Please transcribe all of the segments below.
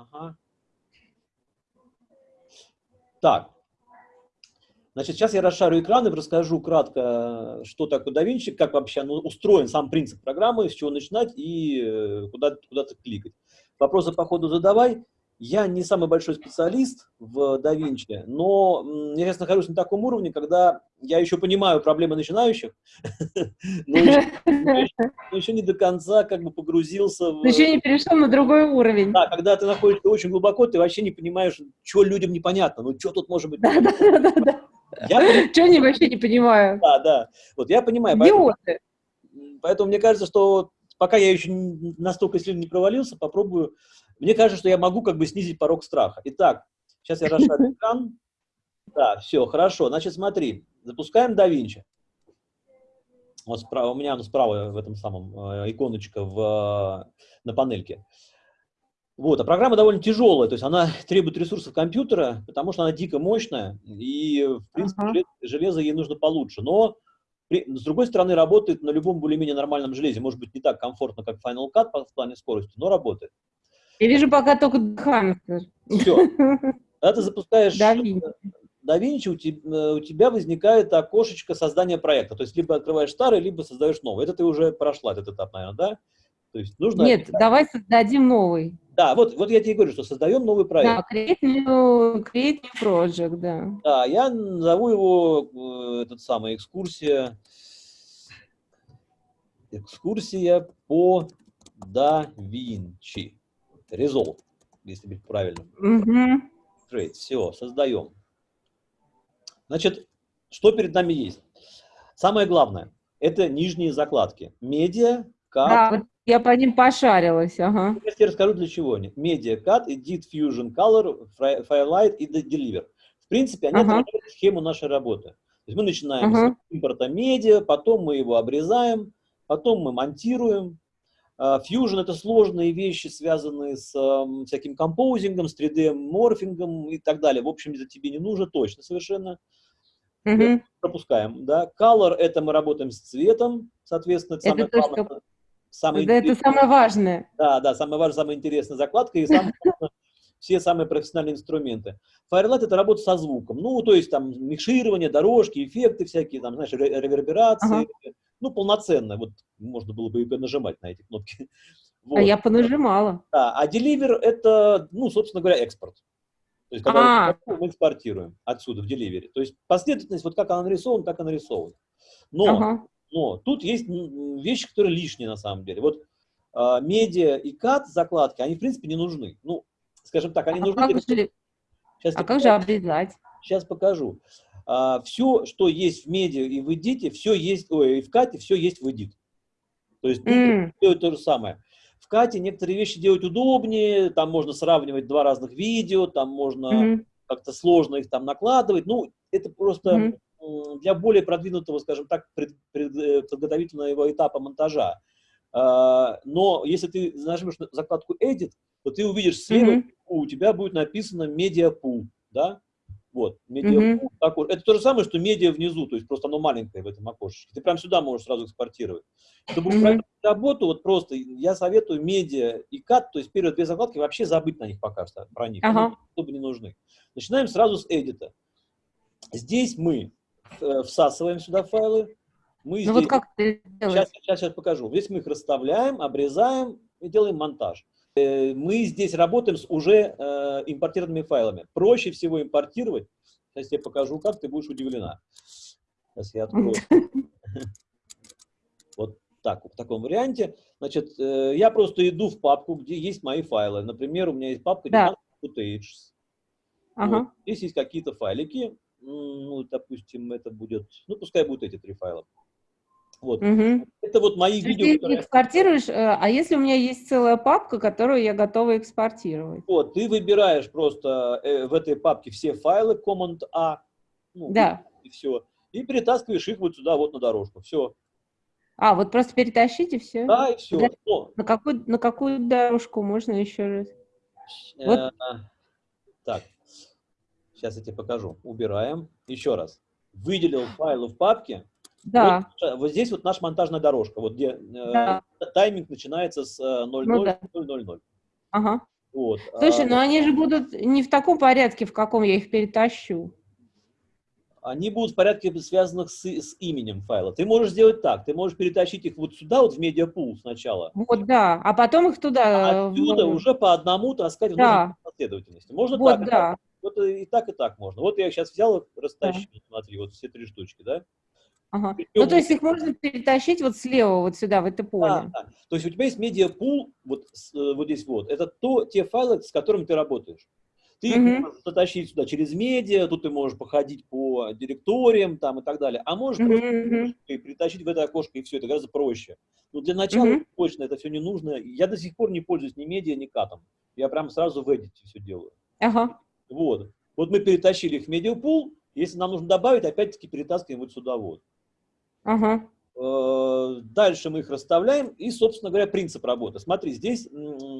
Ага. Так. Значит, сейчас я расшарю экран и расскажу кратко, что такое DaVinci, как вообще ну, устроен сам принцип программы, с чего начинать и э, куда, куда-то кликать. Вопросы по ходу задавай. Я не самый большой специалист в DaVinci, но я сейчас нахожусь на таком уровне, когда я еще понимаю проблемы начинающих, но еще не до конца как бы погрузился в... Еще не перешел на другой уровень. Да, когда ты находишься очень глубоко, ты вообще не понимаешь, что людям непонятно, ну что тут может быть... Да, да, да, да. Что они вообще не понимают? Да, да. Вот я понимаю. Поэтому, поэтому мне кажется, что пока я еще настолько сильно не провалился, попробую. Мне кажется, что я могу как бы снизить порог страха. Итак, сейчас я расшарю экран. Да, все, хорошо. Значит, смотри, запускаем DaVinci. Вот справа, у меня он справа в этом самом э, иконочка в, на панельке. Вот, а программа довольно тяжелая, то есть она требует ресурсов компьютера, потому что она дико мощная, и, в принципе, uh -huh. железо ей нужно получше. Но, при, с другой стороны, работает на любом более-менее нормальном железе. Может быть, не так комфортно, как Final Cut в плане скорости, но работает. Я вижу пока только Hammer. Все. Когда ты запускаешь DaVinci, у, тебя, у тебя возникает окошечко создания проекта. То есть, либо открываешь старый, либо создаешь новый. Это ты уже прошла этот этап, наверное, да? То есть нужно... Нет, давай создадим новый. Да, вот, вот я тебе говорю, что создаем новый проект. Да, create new, create new project, да. Да, я назову его, э, этот самый, экскурсия, экскурсия по да Винчи. Resolve, если быть правильным. Угу. Create, все, создаем. Значит, что перед нами есть? Самое главное, это нижние закладки. Медиа, как... Да, вот я по ним пошарилась, ага. Я тебе расскажу, для чего они. Media Cut, Edit, Fusion, Color, Firelight и Deliver. В принципе, они ага. отражают схему нашей работы. То есть мы начинаем ага. с импорта медиа, потом мы его обрезаем, потом мы монтируем. А, Fusion — это сложные вещи, связанные с um, всяким композингом, с 3D-морфингом и так далее. В общем, это тебе не нужно точно совершенно. Угу. Пропускаем, да. Color — это мы работаем с цветом, соответственно, это, это самое главное. Самое да, это самое важное. Да, да, самое важное, самая интересная закладка и самое, все самые профессиональные инструменты. Firelight — это работа со звуком. Ну, то есть там микширование, дорожки, эффекты всякие, там, знаешь, реверберации. Ага. Ну, полноценно. Вот можно было бы и нажимать на эти кнопки. Вот. А я понажимала. Да, а Deliver — это, ну, собственно говоря, экспорт. То есть, когда а -а -а. мы экспортируем отсюда в Delivery. То есть, последовательность, вот как она нарисована, так и нарисована. Но ага. Но тут есть вещи, которые лишние на самом деле. Вот э, медиа и кат закладки, они в принципе не нужны. Ну, скажем так, они а нужны. Как же, Сейчас а как же обрезать? Сейчас покажу. А, все, что есть в медиа и в эдите, все есть, ой, и в кате, все есть в эдит. То есть mm. делать то же самое. В кате некоторые вещи делать удобнее, там можно сравнивать два разных видео, там можно mm как-то сложно их там накладывать. Ну, это просто mm для более продвинутого, скажем так, пред, пред, э, подготовительного этапа монтажа. А, но если ты нажмешь на закладку Edit, то ты увидишь слева, mm -hmm. у тебя будет написано Media Pool, да? Вот, Media mm -hmm. Это то же самое, что медиа внизу, то есть просто оно маленькое в этом окошечке. Ты прям сюда можешь сразу экспортировать. Чтобы mm -hmm. работу, вот просто я советую медиа и кат, то есть первые две закладки, вообще забыть на них пока что, про них, ага. они особо не нужны. Начинаем сразу с эдита. Здесь мы всасываем сюда файлы. Мы ну здесь... вот как ты сейчас, сейчас, сейчас покажу. Здесь мы их расставляем, обрезаем и делаем монтаж. Э, мы здесь работаем с уже э, импортированными файлами. Проще всего импортировать. Сейчас я покажу, как ты будешь удивлена. Сейчас я открою. Вот так, в таком варианте. Значит, э, я просто иду в папку, где есть мои файлы. Например, у меня есть папка да. Footage. Ага. Вот. Здесь есть какие-то файлики ну, допустим, это будет, ну, пускай будут эти три файла. Вот. Угу. Это вот мои Ты видео. Ты которые... экспортируешь, э, а если у меня есть целая папка, которую я готова экспортировать? Вот, ты выбираешь просто э, в этой папке все файлы, Command-A, ну, да. и все, и перетаскиваешь их вот сюда, вот на дорожку, все. А, вот просто перетащите все? Да, и все. Да. На, какую, на какую дорожку можно еще раз? Э, вот. Так, Сейчас я тебе покажу. Убираем. Еще раз. Выделил файлы в папке. Да. Вот, вот здесь вот наша монтажная дорожка, вот где да. э, тайминг начинается с 0.0.0.0. Э, ну, да. Ага. Вот. Слушай, а... но они же будут не в таком порядке, в каком я их перетащу они будут в порядке связанных с, с именем файла. Ты можешь сделать так, ты можешь перетащить их вот сюда, вот в медиапул сначала. Вот, да, а потом их туда... А отсюда в... уже по одному таскать да. в последовательности. Можно вот, так, да. Вот и так, и так можно. Вот я их сейчас взял, растащил, да. смотри, вот все три штучки, да? Ага. Ну, то есть их можно перетащить вот слева, вот сюда, в это поле. Да, да. То есть у тебя есть медиапул, вот, э, вот здесь вот, это то, те файлы, с которыми ты работаешь. Ты mm -hmm. можешь затащить сюда через медиа, тут ты можешь походить по директориям там и так далее, а можешь -hmm. просто притащить в это окошко, и все, это гораздо проще. Но для начала -hmm. точно это все не нужно. Я до сих пор не пользуюсь ни медиа, ни катом. Я прям сразу в Edit все делаю. Ага. Вот. Вот мы перетащили их в медиапул, если нам нужно добавить, опять-таки перетаскиваем вот сюда вот. Ага. Э, дальше мы их расставляем, и, собственно говоря, принцип работы. Смотри, здесь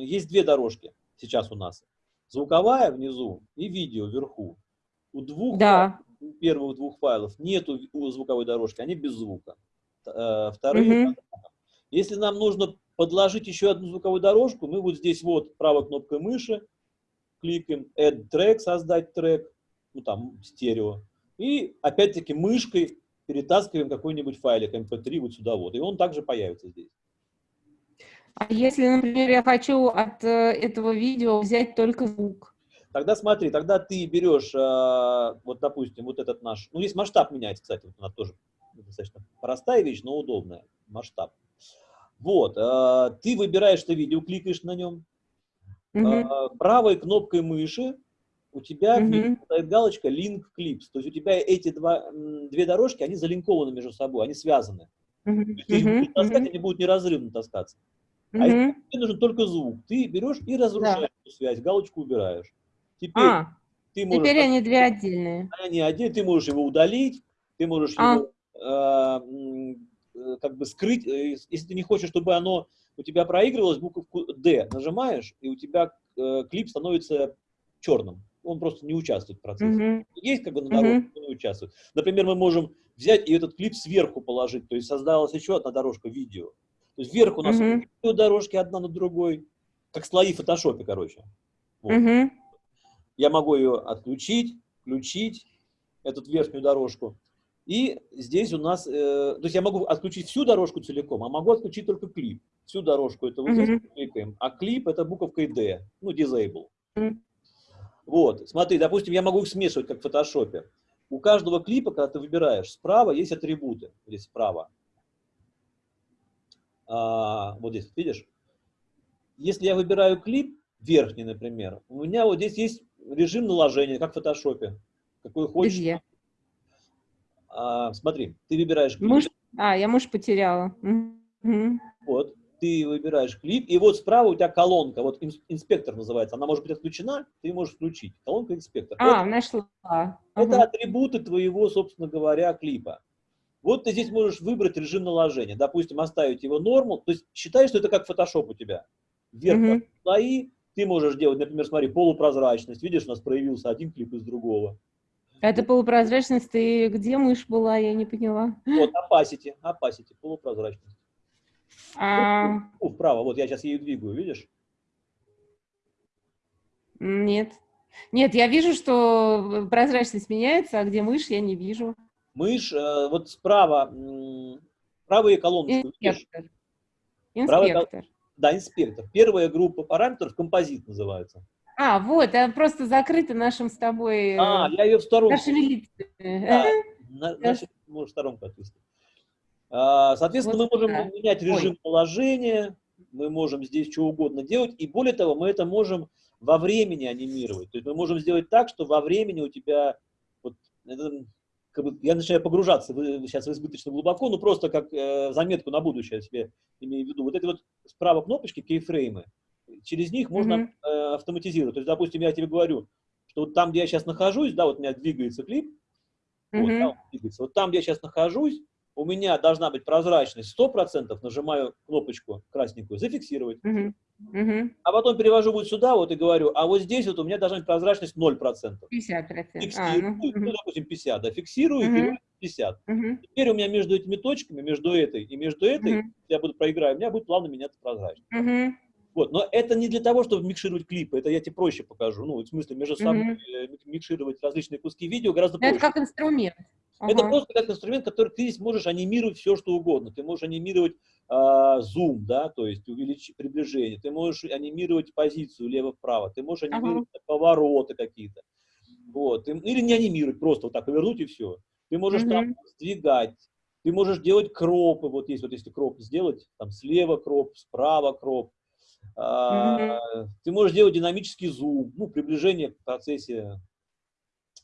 есть две дорожки сейчас у нас. Звуковая внизу и видео вверху. У двух да. у первых двух файлов нету звуковой дорожки, они без звука. Э, вторые. Угу. Если нам нужно подложить еще одну звуковую дорожку, мы вот здесь вот правой кнопкой мыши кликаем Add Track, создать трек, ну там стерео. И опять-таки мышкой перетаскиваем какой-нибудь файлик MP3 эм вот сюда вот. И он также появится здесь. А если, например, я хочу от э, этого видео взять только звук? Тогда смотри, тогда ты берешь, э, вот допустим, вот этот наш, ну здесь масштаб меняется, кстати, вот она тоже достаточно простая вещь, но удобная, масштаб. Вот, э, ты выбираешь это видео, кликаешь на нем, угу. правой кнопкой мыши у тебя угу. стоит галочка Link Clips, то есть у тебя эти два, две дорожки, они залинкованы между собой, они связаны. Угу. То есть, если угу. таскать, они будут неразрывно таскаться. А если тебе нужен только звук, ты берешь и разрушаешь да. эту связь, галочку убираешь. Теперь, а, ты можешь, теперь они две отдельные. Они отдельные, ты можешь его удалить, ты можешь а. его э, как бы скрыть. Э, если ты не хочешь, чтобы оно у тебя проигрывалось, буковку D нажимаешь, и у тебя э, клип становится черным. Он просто не участвует в процессе. Mm Есть как бы на дорожке, mm но не участвует. Например, мы можем взять и этот клип сверху положить, то есть создалась еще одна дорожка видео. То есть вверх у нас uh -huh. дорожки одна на другой, как слои в фотошопе, короче. Вот. Uh -huh. Я могу ее отключить, включить, эту верхнюю дорожку. И здесь у нас, э, то есть я могу отключить всю дорожку целиком, а могу отключить только клип. Всю дорожку это вот -huh. здесь кликаем, а клип это буковкой D, ну, disable. Uh -huh. Вот, смотри, допустим, я могу их смешивать, как в фотошопе. У каждого клипа, когда ты выбираешь, справа есть атрибуты, здесь справа а, вот здесь, видишь? Если я выбираю клип, верхний, например, у меня вот здесь есть режим наложения, как в фотошопе. Какой хочешь. Где? А, смотри, ты выбираешь клип. Муж... А, я муж потеряла. Угу. Вот, ты выбираешь клип, и вот справа у тебя колонка, вот инспектор называется, она может быть отключена, ты можешь включить. Колонка инспектор. А, это, нашла. Это угу. атрибуты твоего, собственно говоря, клипа. Вот ты здесь можешь выбрать режим наложения. Допустим, оставить его норму. То есть считай, что это как Photoshop у тебя. Вверх mm слои. Ты можешь делать, например, смотри, полупрозрачность. Видишь, у нас проявился один клип из другого. Это полупрозрачность, ты где мышь была, я не поняла. Вот, opacity, opacity, полупрозрачность. А... Вправо, вот я сейчас ее двигаю, видишь? Нет. Нет, я вижу, что прозрачность меняется, а где мышь, я не вижу мышь, э, вот справа, правые колонки. Инспектор. Инспектор. да, инспектор. Первая группа параметров композит называется. А, вот, она просто закрыта нашим с тобой... А, я ее в сторонку. Нашими лицами. Да, на, наши, может, сторонку отвести. А, соответственно, вот, мы можем да. менять режим Ой. положения, мы можем здесь что угодно делать, и более того, мы это можем во времени анимировать. То есть мы можем сделать так, что во времени у тебя, вот, это как бы, я начинаю погружаться в, сейчас в избыточно глубоко, но просто как э, заметку на будущее я себе имею в виду. Вот эти вот справа кнопочки, кейфреймы, через них можно mm -hmm. э, автоматизировать. То есть, допустим, я тебе говорю, что вот там, где я сейчас нахожусь, да, вот у меня двигается клип, mm -hmm. вот, да, двигается, вот там, где я сейчас нахожусь, у меня должна быть прозрачность 100%, нажимаю кнопочку красненькую, зафиксировать. Uh -huh. Uh -huh. А потом перевожу вот сюда вот и говорю, а вот здесь вот у меня должна быть прозрачность 0%. 50%. Фиксирую, а, ну, uh ну, допустим, 50, да, фиксирую uh -huh. и 50. Uh -huh. Теперь у меня между этими точками, между этой и между этой, uh -huh. я буду проиграю, у меня будет плавно меняться прозрачность. Uh -huh. Вот но это не для того, чтобы микшировать клипы, это я тебе проще покажу. Ну, в смысле, между собой mm -hmm. микшировать различные куски видео гораздо проще. Это как инструмент. Ага. Это просто как инструмент, который ты здесь можешь анимировать все, что угодно. Ты можешь анимировать э, зум, да, то есть увеличить приближение. Ты можешь анимировать позицию лево-вправо. Ты можешь анимировать ага. повороты какие-то. Вот. Или не анимировать, просто вот так повернуть и все. Ты можешь угу. там сдвигать. Ты можешь делать кропы. Вот есть, вот если кроп сделать, там слева кроп, справа кроп. А, ты можешь делать динамический зум, ну, приближение в процессе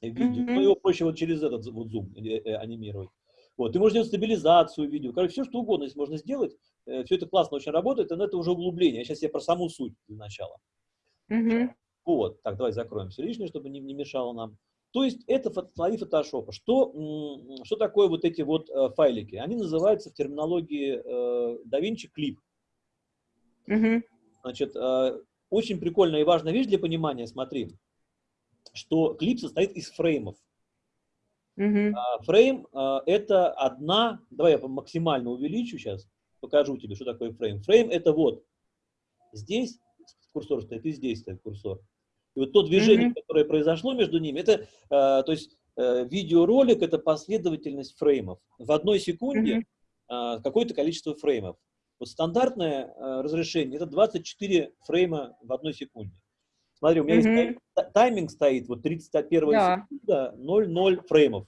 видео. Mm -hmm. Но его проще вот через этот вот зум э, э, анимировать. Вот. Ты можешь делать стабилизацию видео. Короче, все, что угодно здесь можно сделать. Э, все это классно очень работает, но это уже углубление. Сейчас я про саму суть для начала. Mm -hmm. Вот. Так, давай закроем все лишнее, чтобы не, не мешало нам. То есть это слои фотошопа. Что, что такое вот эти вот э, файлики? Они называются в терминологии э, DaVinci клип. -hmm. Значит, э, очень прикольная и важная вещь для понимания, смотри что клип состоит из фреймов. -hmm. Фрейм а, – это одна, давай я максимально увеличу сейчас, покажу тебе, что такое фрейм. Фрейм – это вот здесь курсор стоит и здесь стоит курсор. И вот то движение, mm -hmm. которое произошло между ними, это, а, то есть э, видеоролик – это последовательность фреймов. В одной секунде mm -hmm. какое-то количество фреймов. Вот стандартное разрешение – это 24 фрейма в одной секунде. Смотри, у меня -hmm. есть тайминг стоит, вот 31 да. секунда, 0,0 фреймов.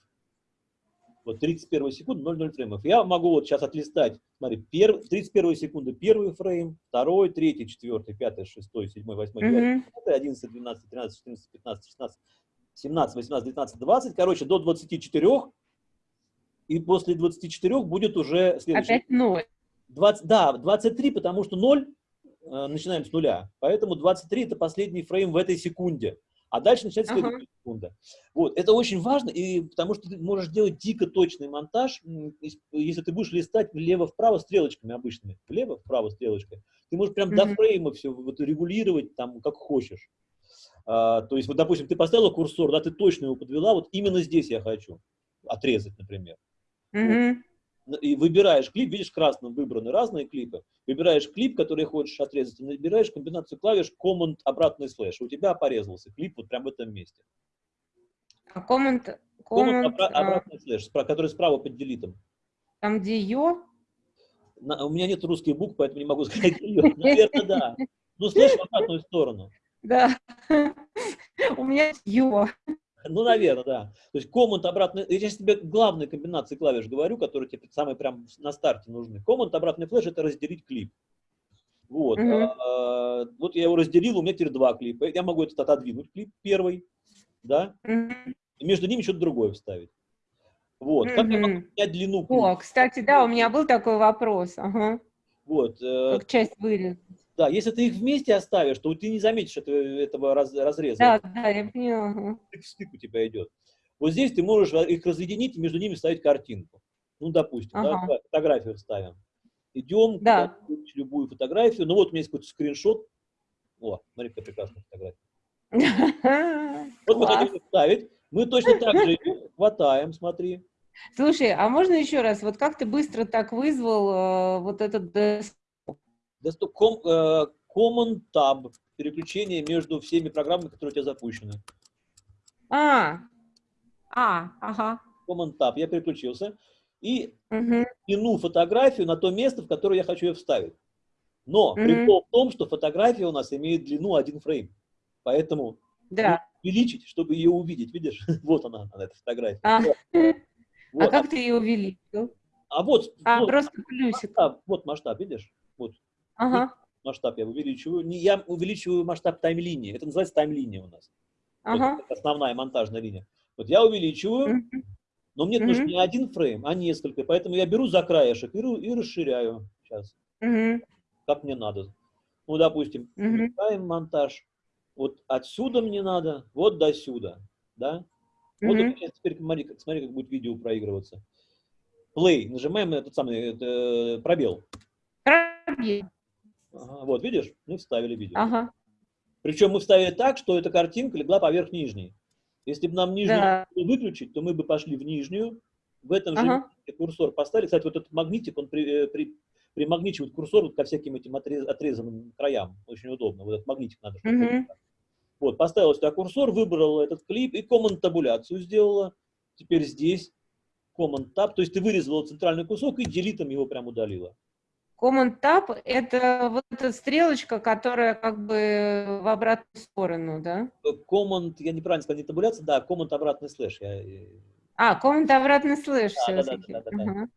Вот 31 секунда, 0,0 фреймов. Я могу вот сейчас отлистать, смотри, пер, 31 секунда первый фрейм, второй, третий, четвертый, пятый, шестой, седьмой, восьмой, девятый, mm 11, 12, 13, 14, 15, 16, 17, 18, 19, 20, короче, до 24, и после 24 будет уже следующий. Опять 0. 20, да, 23, потому что 0 Э, начинаем с нуля. Поэтому 23 это последний фрейм в этой секунде. А дальше начинается следующая ага. секунда. Вот, это очень важно, и потому что ты можешь делать дико точный монтаж, если ты будешь листать влево-вправо стрелочками обычными, влево-вправо стрелочкой, ты можешь прям mm -hmm. до фрейма все вот, регулировать там как хочешь. А, то есть, вот, допустим, ты поставила курсор, да, ты точно его подвела, вот именно здесь я хочу отрезать, например. Mm -hmm. вот и выбираешь клип, видишь, красным выбраны разные клипы, выбираешь клип, который хочешь отрезать, и набираешь комбинацию клавиш Command обратный слэш. У тебя порезался клип вот прямо в этом месте. А Command... Command, Command обра а... обратный слэш, который справа под delete ом. Там, где ё? На, у меня нет русских букв, поэтому не могу сказать ё. Наверное, да. Ну, слэш в обратную сторону. Да. У меня ё. Ну, наверное, да. То есть command обратный, я сейчас тебе главные комбинации клавиш говорю, которые тебе самые прям на старте нужны. Command обратный флеш – это разделить клип. Вот. -hmm. а, вот я его разделил, у меня теперь два клипа. Я могу этот отодвинуть, клип первый, да, -hmm. и между ними что-то другое вставить. Вот. Как я могу менять длину клипа? О, кстати, да, у меня был такой вопрос. Ага. Вот. Э, как часть вырезать. Да, если ты их вместе оставишь, то ты не заметишь этого, этого раз, разреза. Да, да, я поняла. Стык в стык у тебя идет. Вот здесь ты можешь их разъединить и между ними ставить картинку. Ну, допустим, ага. да, фотографию ставим. Идем, да. любую фотографию. Ну, вот у меня есть какой-то скриншот. О, смотри, какая прекрасная фотография. Вот мы хотим ставить. Мы точно так же хватаем, смотри. Слушай, а можно еще раз, вот как ты быстро так вызвал э, вот этот Desktop э, Common Tab, переключение между всеми программами, которые у тебя запущены. А, а, ага. Common Tab, я переключился. И угу. тяну фотографию на то место, в которое я хочу ее вставить. Но угу. прикол в том, что фотография у нас имеет длину один фрейм. Поэтому да. увеличить, чтобы ее увидеть. Видишь? вот она, она, эта фотография. А, вот. а как ты ее увеличил? А вот, а, вот просто плюсик. Масштаб, вот масштаб, видишь? Вот. Ага. Масштаб я увеличиваю. Не, я увеличиваю масштаб тайм-линии. Это называется тайм-линия у нас. Ага. Вот основная монтажная линия. Вот я увеличиваю, но мне нужен не один фрейм, а несколько. Поэтому я беру за краешек и, и расширяю. Сейчас. Как мне надо. Ну, допустим, выбираем монтаж. Вот отсюда мне надо, вот до сюда. Да? Вот теперь смотри, смотри, как будет видео проигрываться. Play. Нажимаем этот самый это, э, пробел. Пробел. Ага, вот, видишь? Мы вставили видео. Ага. Причем мы вставили так, что эта картинка легла поверх нижней. Если бы нам нижнюю да. выключить, то мы бы пошли в нижнюю, в этом ага. же курсор поставили. Кстати, вот этот магнитик, он при, э, при, примагничивать курсор вот ко всяким этим отрезанным краям. Очень удобно. Вот этот магнитик надо. -hmm. Вот, поставила сюда курсор, выбрала этот клип и command табуляцию сделала. Теперь здесь command tab, то есть ты вырезала центральный кусок и delete ом его прям удалила. Command Tab – это вот эта стрелочка, которая как бы в обратную сторону, да? Command, я неправильно сказал, не табуляция, да, Command обратный слэш. Я... А, Command обратный слэш да, да, да, да, да, да.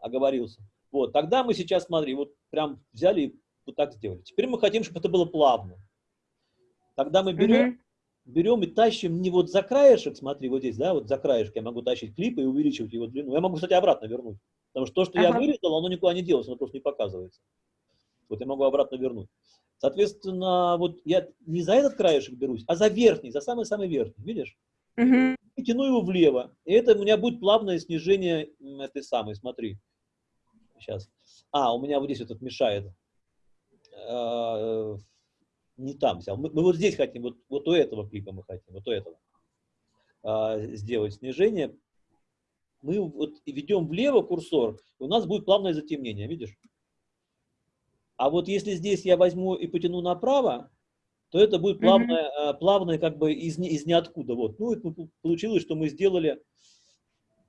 Оговорился. Вот, тогда мы сейчас, смотри, вот прям взяли и вот так сделали. Теперь мы хотим, чтобы это было плавно. Тогда мы берем, угу. берем и тащим не вот за краешек, смотри, вот здесь, да, вот за краешек я могу тащить клип и увеличивать его длину. Я могу, кстати, обратно вернуть. Потому что то, что ага. я вырезал, оно никуда не делается, оно просто не показывается. Вот я могу обратно вернуть. Соответственно, вот я не за этот краешек берусь, а за верхний, за самый-самый верхний, видишь? Угу. И тяну его влево. И это у меня будет плавное снижение этой самой, смотри. Сейчас. А, у меня вот здесь вот этот мешает. А, не там взял. Мы, мы вот здесь хотим, вот, вот у этого клипа мы хотим, вот у этого а, сделать снижение мы вот ведем влево курсор, у нас будет плавное затемнение, видишь? А вот если здесь я возьму и потяну направо, то это будет плавное, mm -hmm. плавное как бы из, из ниоткуда. Вот. Ну, это получилось, что мы сделали,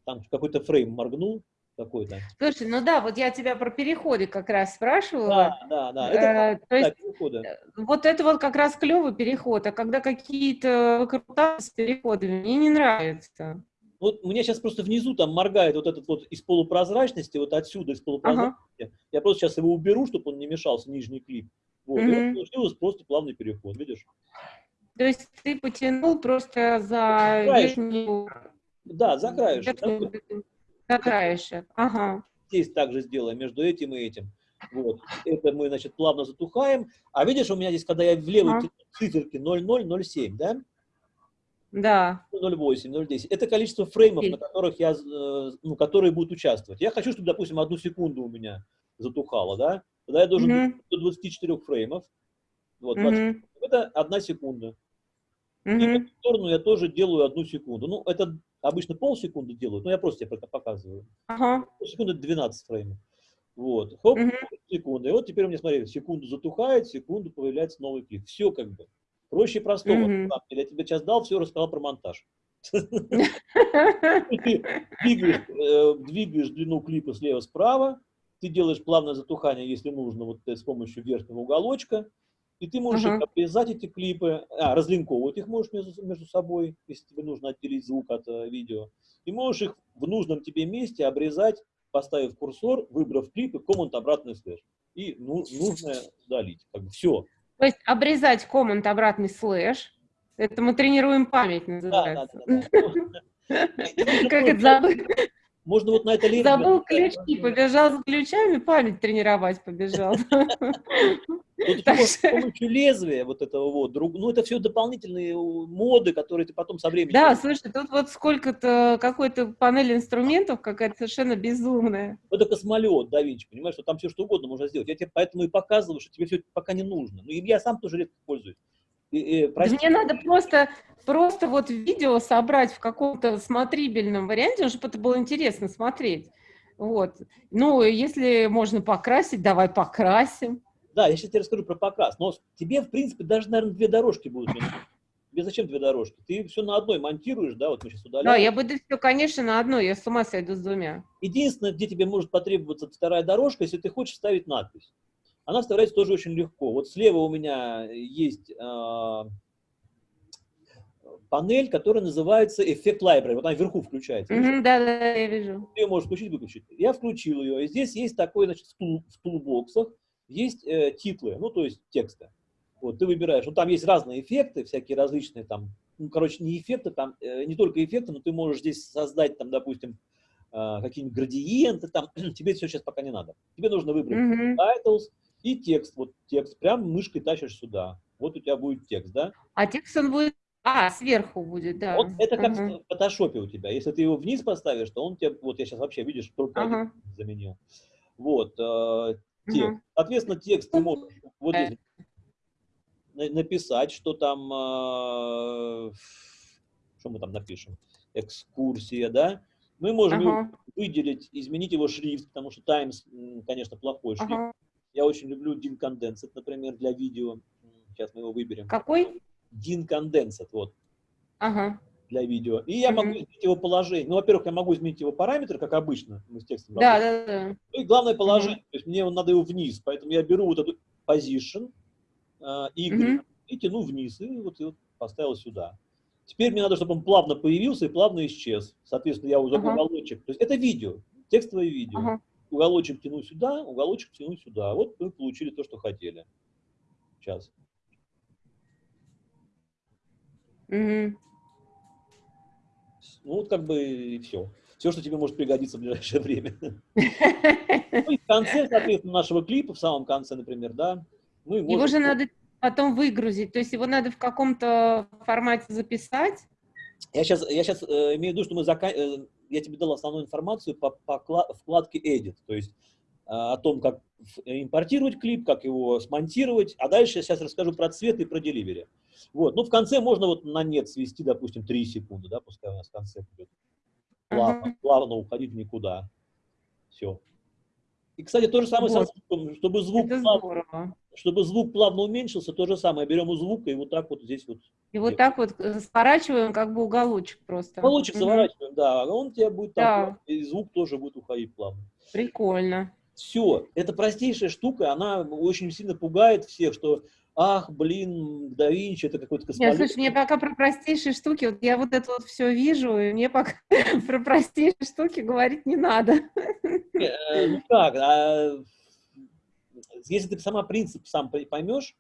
там какой-то фрейм моргнул, какой-то. Слушай, ну да, вот я тебя про переходы как раз спрашивала. Да, да, да. Это, э, то есть, переходы. Э, вот это вот как раз клевый переход, а когда какие-то выкрутасы с переходами, мне не нравится. Вот у меня сейчас просто внизу там моргает вот этот вот из полупрозрачности, вот отсюда из полупрозрачности. Ага. Я просто сейчас его уберу, чтобы он не мешался, нижний клип. Вот, угу. и вот получилось просто плавный переход, видишь? То есть ты потянул просто за краешек. верхнюю... Да, за краешек. За краешек, ага. Здесь также сделаем между этим и этим. Вот. Это мы, значит, плавно затухаем. А видишь, у меня здесь, когда я в левой ага. циферке 0,007, да? Да. 0,8, 0,10. Это количество фреймов, на которых я, э, ну, которые будут участвовать. Я хочу, чтобы, допустим, одну секунду у меня затухало, да? Тогда я должен mm -hmm. до 24 фреймов. Вот, mm -hmm. Это одна секунда. Mm -hmm. И в эту сторону я тоже делаю одну секунду. Ну, это обычно полсекунды делают, но я просто тебе показываю. Ага. Секунда 12 фреймов. Вот. Хоп, mm -hmm. секунда. И вот теперь у меня, смотри, секунду затухает, секунду появляется новый клип. Все как бы. Проще простого. Mm -hmm. Я тебе сейчас дал, все рассказал про монтаж. Ты э, двигаешь длину клипа слева-справа, ты делаешь плавное затухание, если нужно, вот с помощью верхнего уголочка, и ты можешь uh -huh. обрезать эти клипы, а, разлинковывать их можешь между, между собой, если тебе нужно отделить звук от э, видео, и можешь их в нужном тебе месте обрезать, поставив курсор, выбрав клип и command обратный слэш. И ну, нужное удалить. Как бы все. То есть обрезать command обратный слэш. Это мы тренируем память, называется. Да, да, да, Как это забыл? Можно вот на это лезть. Забыл ключи, побежал с ключами, память тренировать побежал. Ну, с помощью лезвия вот этого вот, друг, ну, это все дополнительные моды, которые ты потом со временем... Да, слушай, тут вот сколько-то, какой-то панель инструментов какая-то совершенно безумная. Это космолет да Винчи, понимаешь, что там все что угодно можно сделать. Я тебе поэтому и показываю, что тебе все это пока не нужно. Ну, и я сам тоже редко пользуюсь. И, и, да мне надо просто, просто вот видео собрать в каком-то смотрибельном варианте, чтобы это было интересно смотреть. Вот. Ну, если можно покрасить, давай покрасим. Да, я сейчас тебе расскажу про показ. Но тебе, в принципе, даже, наверное, две дорожки будут. Тебе зачем две дорожки? Ты все на одной монтируешь, да, вот мы сейчас удаляем. Да, я буду все, конечно, на одной, я с ума сойду с двумя. Единственное, где тебе может потребоваться вторая дорожка, если ты хочешь ставить надпись. Она вставляется тоже очень легко. Вот слева у меня есть э, панель, которая называется эффект library. Вот она вверху включается. Mm -hmm, да, да, я вижу. Ты ее можешь включить, выключить. Я включил ее. И здесь есть такой, значит, в, тул, в тулбоксах есть э, титлы, ну, то есть тексты. Вот, ты выбираешь, ну, там есть разные эффекты, всякие различные, там, ну, короче, не эффекты, там, э, не только эффекты, но ты можешь здесь создать, там, допустим, э, какие-нибудь градиенты, там, тебе все сейчас пока не надо. Тебе нужно выбрать mm -hmm. titles и текст, вот текст, прям мышкой тащишь сюда, вот у тебя будет текст, да? А текст он будет а, сверху будет, да. Вот это как ага. в фотошопе у тебя. Если ты его вниз поставишь, то он тебе, вот я сейчас вообще, видишь, только ага. заменил. Вот, э, текст. Угу. Соответственно, текст ты можешь вот здесь написать, что там, э, что мы там напишем, экскурсия, да, Мы можем ага. выделить, изменить его шрифт, потому что Times, конечно, плохой шрифт. Ага. Я очень люблю DIN Condensed, например, для видео. Сейчас мы его выберем. Какой? DIN Condensed, вот. Ага. Для видео. И я могу изменить его положение. Ну, во-первых, я могу изменить его параметры, как обычно мы с текстом Да, да, да. Ну и главное положение. Угу. То есть мне надо его вниз. Поэтому я беру вот эту position, uh, Y, угу. и тяну вниз. И вот, и вот поставил сюда. Теперь мне надо, чтобы он плавно появился и плавно исчез. Соответственно, я уже ага. уголочек. То есть это видео, текстовое видео. Ага. Уголочек тяну сюда, уголочек тяну сюда. Вот мы получили то, что хотели. Сейчас. Угу. Ну, вот как бы и все. Все, что тебе может пригодиться в ближайшее время. Ну, и в конце, соответственно, нашего клипа, в самом конце, например, да, мы можем... Его же надо потом выгрузить, то есть его надо в каком-то формате записать? Я сейчас, я сейчас э, имею в виду, что мы зака... э, я тебе дал основную информацию по, по вкладке Edit, то есть э, о том, как импортировать клип, как его смонтировать, а дальше я сейчас расскажу про цвет и про деливери. Вот. Ну, в конце можно вот на нет свести, допустим, 3 секунды, да, пускай у нас в конце будет. Плавно, плавно уходить никуда. Все. И, кстати, то же самое вот. со звуком, чтобы звук, плавно, чтобы звук плавно уменьшился, то же самое. Берем у звука и вот так вот здесь вот. И вот так вот э, сворачиваем, как бы уголочек просто. Уголочек угу. заворачиваем, да. А он у тебя будет да. и звук тоже будет уходить плавно. Прикольно. Все. Это простейшая штука, она очень сильно пугает всех, что ах, блин, да Винчи, это какой-то космолет. Нет, слушай, мне пока про простейшие штуки, вот я вот это вот все вижу, и мне пока про простейшие штуки говорить не надо. Э, ну как, а, если ты сама принцип сам поймешь,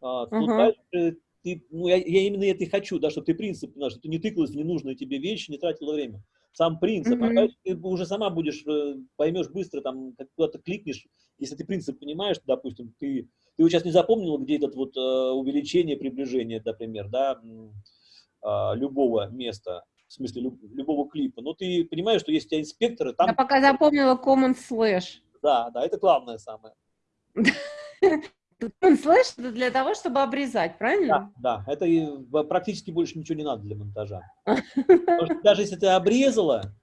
а, то дальше ты, ну, я, я именно это и хочу, да, чтобы ты принцип, что ты не тыкалась в ненужные тебе вещи, не тратила время. Сам принцип, mm -hmm. а ты уже сама будешь, э, поймешь быстро, там, куда-то кликнешь, если ты принцип понимаешь, допустим, ты ты сейчас не запомнил, где этот вот э, увеличение, приближение, например, да, э, любого места, в смысле люб, любого клипа. Но ты понимаешь, что есть у тебя инспекторы, там... Я пока запомнила common slash. Да, да, это главное самое. Common slash это для того, чтобы обрезать, правильно? Да, да, это практически больше ничего не надо для монтажа. даже если ты обрезала,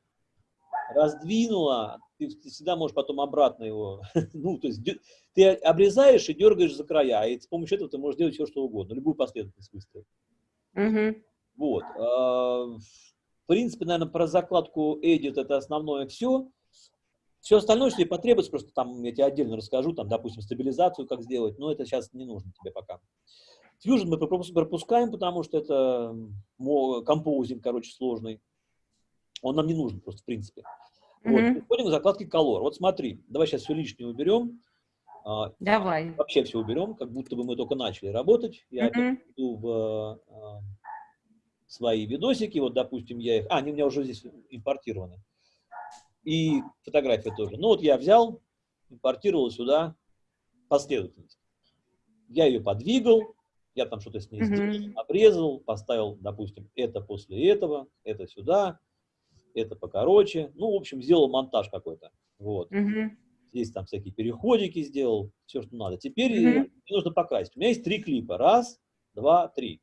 раздвинула, ты, ты всегда можешь потом обратно его, ну, то есть ты обрезаешь и дергаешь за края, и с помощью этого ты можешь делать все, что угодно, любую последовательность выстроить. Угу. Вот. А, в принципе, наверное, про закладку Edit это основное все. Все остальное, если потребуется, просто там я тебе отдельно расскажу, там, допустим, стабилизацию как сделать, но это сейчас не нужно тебе пока. Fusion мы пропускаем, потому что это композинг, короче, сложный. Он нам не нужен просто, в принципе. Вот, mm -hmm. переходим к закладке Color. Вот смотри, давай сейчас все лишнее уберем. А, давай. Вообще все уберем, как будто бы мы только начали работать. Я mm -hmm. иду в а, свои видосики, вот, допустим, я их... А, они у меня уже здесь импортированы. И фотография тоже. Ну, вот я взял, импортировал сюда последовательность. Я ее подвигал, я там что-то с ней mm -hmm. сделал, обрезал, поставил, допустим, это после этого, это сюда, это покороче. Ну, в общем, сделал монтаж какой-то. Вот. Угу. Здесь там всякие переходики сделал, все, что надо. Теперь угу. мне нужно покрасить. У меня есть три клипа. Раз, два, три.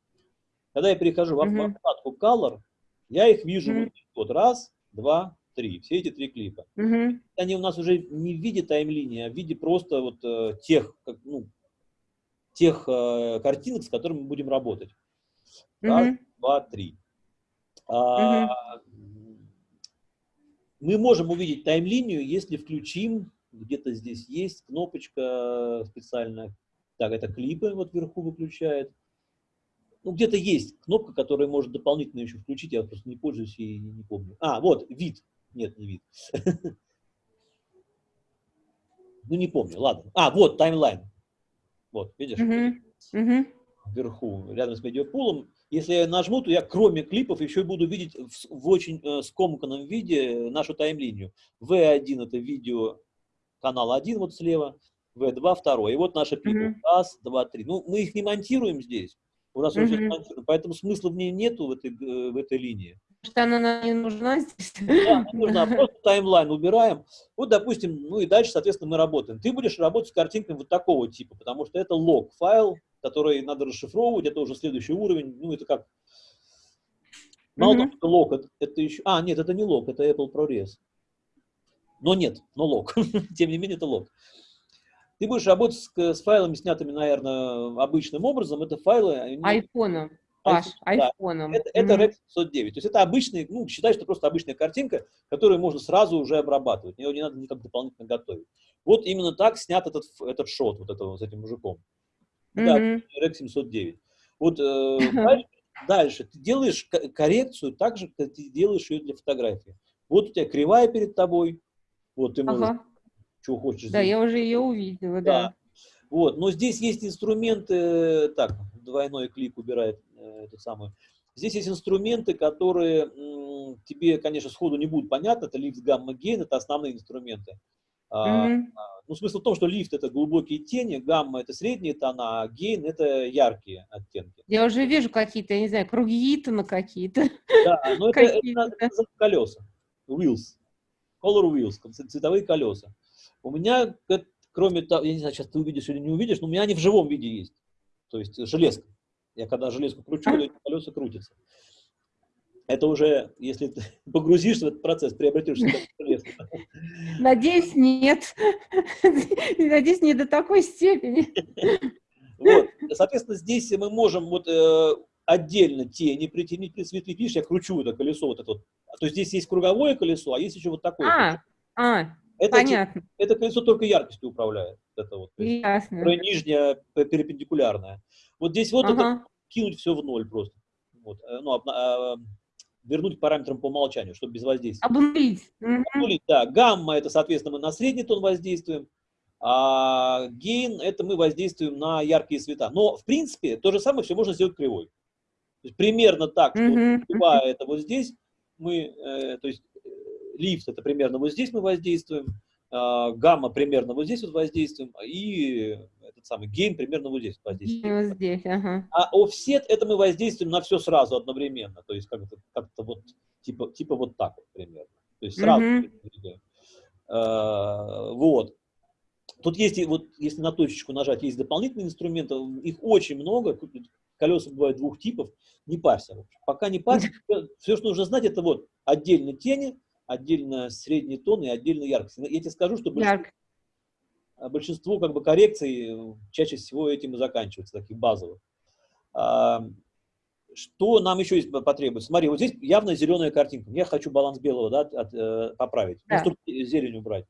Когда я перехожу в вкладку Color, я их вижу угу. вот раз, два, три. Все эти три клипа. Угу. Они у нас уже не в виде таймлинии, а в виде просто вот э, тех, как, ну, тех э, картинок, с которыми мы будем работать. Раз, угу. два, три. А, угу мы можем увидеть тайм-линию, если включим, где-то здесь есть кнопочка специальная, так, это клипы вот вверху выключает. Ну, где-то есть кнопка, которая может дополнительно еще включить, я просто не пользуюсь и не помню. А, вот, вид. Нет, не вид. Ну, не помню, ладно. А, вот, таймлайн. Вот, видишь? Вверху, рядом с медиапулом. Если я нажму, то я кроме клипов еще буду видеть в, в очень э, скомканном виде нашу тайм-линию. V1 это видео канал 1 вот слева, V2 второй. И вот наши клипы. Mm -hmm. Раз, два, три. Ну, мы их не монтируем здесь. У нас mm -hmm. уже монтируем, поэтому смысла в ней нету в этой, э, в этой линии. Что она нам не нужна здесь? Да, не нужна. Просто таймлайн убираем. Вот, допустим, ну и дальше, соответственно, мы работаем. Ты будешь работать с картинками вот такого типа, потому что это лог файл, который надо расшифровывать, это уже следующий уровень, ну это как Мало того, что лог, это, это еще... А, нет, это не лог, это Apple ProRes. Но нет, но лог. Тем не менее, это лог. Ты будешь работать с, с файлами, снятыми, наверное, обычным образом. Это файлы... Айфоном. Паш, айфоном. Это, это REC 509. То есть это обычный, ну, считай, что просто обычная картинка, которую можно сразу уже обрабатывать. Ее не надо никак дополнительно готовить. Вот именно так снят этот, этот шот вот этого, с этим мужиком. Mm -hmm. Да, REC 709. Вот э, дальше, ты делаешь коррекцию так же, как ты делаешь ее для фотографии. Вот у тебя кривая перед тобой, вот ты можешь, ага. что хочешь. Да, я уже ее увидела, да. да. Вот, но здесь есть инструменты, так, двойной клик убирает э, эту самую. Здесь есть инструменты, которые тебе, конечно, сходу не будут понятны. Это лифт, гамма, гейн, это основные инструменты. А, ну, смысл в том, что лифт это глубокие тени, гамма это средние тона, а гейн это яркие оттенки. Я уже вижу какие-то, я не знаю, круги на какие-то. Да, но это, это, это колеса, wheels, color wheels, цветовые колеса. У меня, кроме того, я не знаю, сейчас ты увидишь или не увидишь, но у меня они в живом виде есть. То есть железка. Я когда железку кручу, эти колеса крутятся. Это уже, если ты погрузишься в этот процесс, приобретешь железку. Надеюсь, нет. Надеюсь, не до такой степени. Вот. Соответственно, здесь мы можем вот э, отдельно тени притянуть, присветлить. Видишь, я кручу это колесо вот это вот. То есть здесь есть круговое колесо, а есть еще вот такое. А, а это, понятно. Это колесо только яркостью управляет. Это вот, Ясно. Которое нижняя перпендикулярная. Вот здесь вот ага. это кинуть все в ноль просто. Вот. Э, ну, а, вернуть параметрам по умолчанию, чтобы без воздействия. Обнулить. Обнулить, да. Гамма это, соответственно, мы на средний тон воздействуем, а гейн это мы воздействуем на яркие цвета. Но, в принципе, то же самое все можно сделать кривой. То есть, примерно так, что mm кривая это вот здесь, мы, э, то есть э, лифт это примерно вот здесь мы воздействуем, э, гамма примерно вот здесь вот воздействуем, и этот самый гейн примерно вот здесь воздействуем. Вот здесь, ага. А офсет это мы воздействуем на все сразу одновременно, то есть как-то как вот типа, типа вот так вот примерно. То есть сразу. Mm -hmm. э, вот. Тут есть, вот, если на точечку нажать, есть дополнительные инструменты, их очень много, колеса бывают двух типов, не парься. Пока не парься, все, что нужно знать, это вот отдельно тени, отдельно средний тон и отдельно яркость. Я тебе скажу, что большинство, а большинство как бы коррекций э, чаще всего этим и заканчиваются, таких базовых. А, что нам еще есть потребуется? Смотри, вот здесь явно зеленая картинка. Я хочу баланс белого да, от, от, поправить, да. ну, зелень убрать.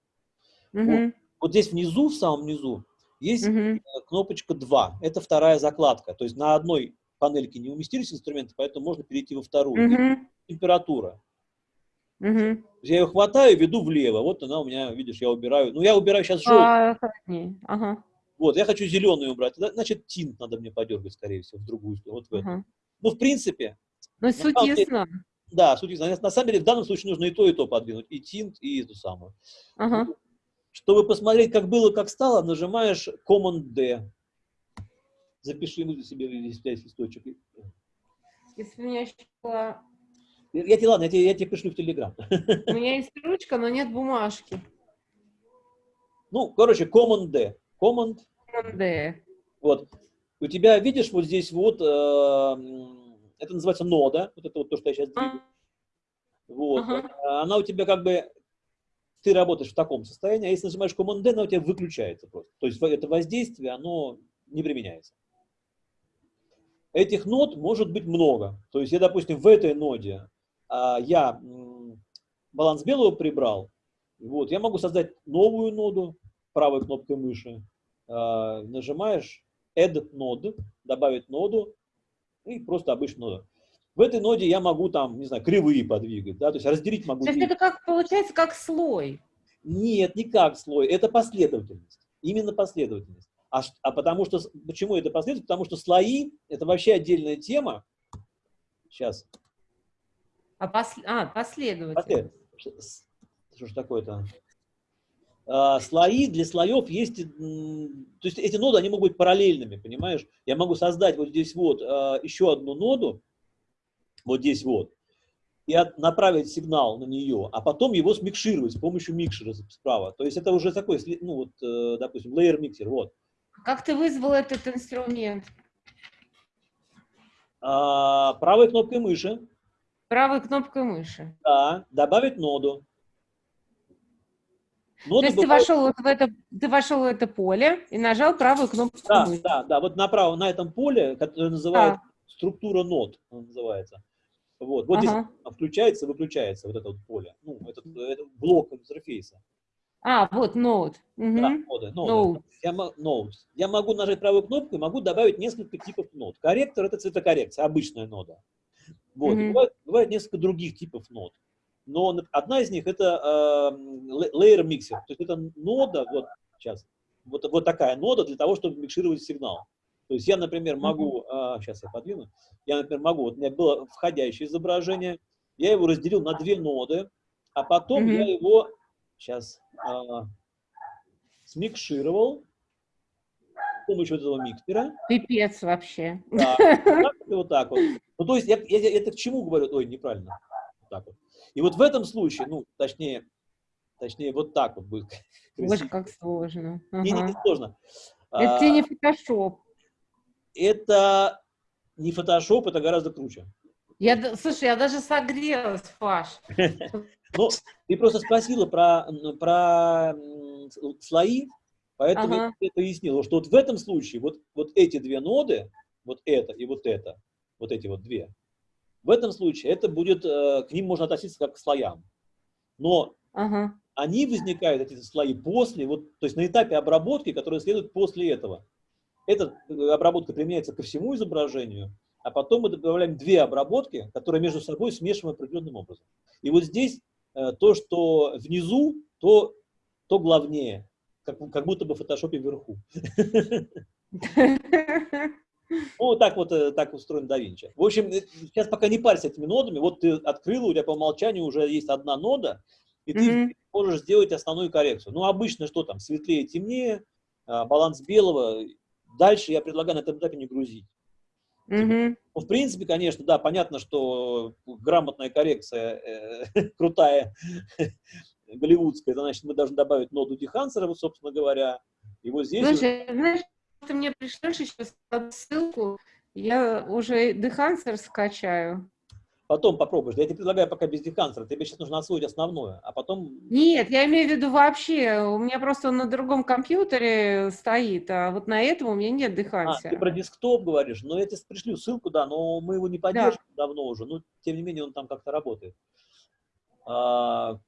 Угу. Вот, вот здесь внизу, в самом низу, есть угу. кнопочка 2. Это вторая закладка. То есть на одной панельке не уместились инструменты, поэтому можно перейти во вторую. Угу. Температура. Угу. Я ее хватаю, веду влево. Вот она у меня, видишь, я убираю. Ну, я убираю сейчас желтый. А, ага. Вот, я хочу зеленый убрать. Значит, тинт надо мне подергать, скорее всего, в другую сторону. Вот в ага. Ну, в принципе. Ну, суть ясна. Да, суть ясна. На самом деле, в данном случае нужно и то, и то подвинуть. И тинт, и эту самую. Ага. Чтобы посмотреть, как было, как стало, нажимаешь Command-D. Запиши ему себе здесь 5 листочек. Если у меня еще была... Я тебе, ладно, я тебе, я тебе пришлю в Телеграм. У меня есть ручка, но нет бумажки. Ну, короче, Command-D. Command. Command-D. Вот. У тебя, видишь, вот здесь вот, э, это называется нода, вот это вот то, что я сейчас двигаю. Вот. Ага. Она у тебя как бы ты работаешь в таком состоянии, а если нажимаешь Command-D, она у тебя выключается просто. То есть это воздействие, оно не применяется. Этих нод может быть много. То есть я, допустим, в этой ноде а, я баланс белого прибрал, вот, я могу создать новую ноду правой кнопкой мыши. А, нажимаешь Add Node, добавить ноду и просто обычную ноду. В этой ноде я могу там, не знаю, кривые подвигать, да, то есть разделить могу. То есть это как, получается, как слой? Нет, не как слой, это последовательность, именно последовательность. А, а потому что, почему это последовательность? Потому что слои – это вообще отдельная тема. Сейчас. А, пос, а последовательность. Что ж такое-то? А, слои для слоев есть, то есть эти ноды, они могут быть параллельными, понимаешь? Я могу создать вот здесь вот а, еще одну ноду, вот здесь вот, и от, направить сигнал на нее, а потом его смикшировать с помощью микшера справа. То есть это уже такой, ну вот, э, допустим, layer миксер, вот. Как ты вызвал этот инструмент? А, правой кнопкой мыши Правой кнопкой мыши. Да, добавить ноду. Нода То есть бывает... ты, вошел вот в это, ты вошел в это поле и нажал правую кнопку да, мыши. Да, да, вот направо на этом поле, которое называется а. структура нод, называется. Вот, вот ага. здесь включается, выключается вот это вот поле, ну, этот, этот блок интерфейса. А, вот. Угу. Да, ноды, ноды. Я. Я могу нажать правую кнопку и могу добавить несколько типов нод. Корректор – это цветокоррекция, обычная нода. Вот. Угу. Бывает, бывает несколько других типов нод. Но одна из них – это э, layer mixer. То есть это нода, вот сейчас, вот, вот такая нода для того, чтобы микшировать сигнал. То есть я, например, могу, а, сейчас я подвину, я, например, могу, вот у меня было входящее изображение, я его разделил на две ноды, а потом mm -hmm. я его, сейчас, а, смикшировал помощью этого миксера. Пипец вообще. Да, вот так вот. Ну, то есть, я, я, я это к чему говорю? Ой, неправильно. Вот так вот. И вот в этом случае, ну, точнее, точнее, вот так вот будет. Боже, как сложно. Ага. Не, не, не сложно. Это а, не фотошоп это не фотошоп, это гораздо круче. Я, слушай, я даже согрелась, Паш. Ну, ты просто спросила про, про слои, поэтому ага. я пояснила, что вот в этом случае вот, вот эти две ноды, вот это и вот это, вот эти вот две, в этом случае это будет, э, к ним можно относиться как к слоям. Но ага. они возникают, эти слои, после, вот, то есть на этапе обработки, который следует после этого. Эта э, обработка применяется ко всему изображению, а потом мы добавляем две обработки, которые между собой смешиваем определенным образом. И вот здесь э, то, что внизу, то, то главнее, как, как будто бы в фотошопе вверху. Ну, вот так вот э, так устроен DaVinci. В общем, сейчас пока не парься этими нодами. Вот ты открыла, у тебя по умолчанию уже есть одна нода, и ты mm -hmm. можешь сделать основную коррекцию. Ну, обычно что там, светлее, темнее, а, баланс белого, Дальше я предлагаю на этом этапе не грузить. Mm-hmm. Ну, в принципе, конечно, да, понятно, что грамотная коррекция э, крутая, голливудская, это значит, мы должны добавить ноду Дихансера, вот, собственно говоря. И вот здесь... Слушай, уже... знаешь, ты мне пришлешь сейчас ссылку, я уже Дехансер скачаю. Потом попробуешь. Я тебе предлагаю пока без декансера. Тебе сейчас нужно освоить основное, а потом... Нет, я имею в виду вообще. У меня просто он на другом компьютере стоит, а вот на этом у меня нет дехансера. А, ты про десктоп говоришь. Но я тебе пришлю ссылку, да, но мы его не поддерживаем да. давно уже. Но, тем не менее, он там как-то работает. А,